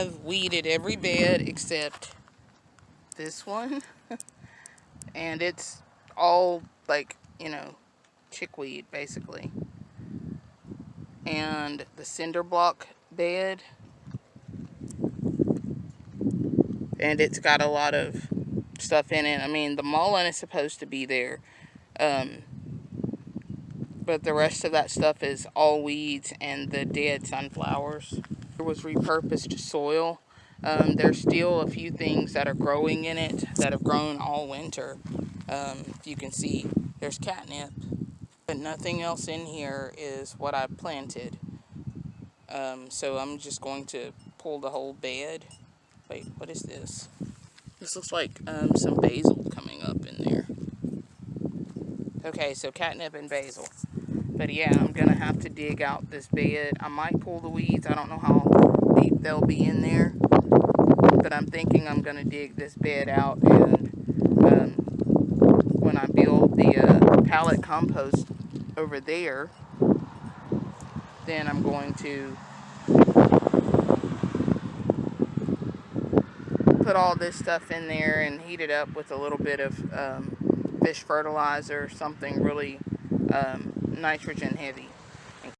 have weeded every bed except this one. and it's all like, you know, chickweed basically. And the cinder block bed. And it's got a lot of stuff in it. I mean, the mullein is supposed to be there. Um, but the rest of that stuff is all weeds and the dead sunflowers. There was repurposed soil. Um, there's still a few things that are growing in it that have grown all winter. Um, you can see there's catnip, but nothing else in here is what I planted. Um, so I'm just going to pull the whole bed. Wait, what is this? This looks like um, some basil coming up in there. Okay, so catnip and basil. But yeah, I'm going to have to dig out this bed. I might pull the weeds. I don't know how deep they'll be in there. But I'm thinking I'm going to dig this bed out. And um, when I build the uh, pallet compost over there, then I'm going to put all this stuff in there and heat it up with a little bit of um, fish fertilizer, something really um, nitrogen heavy.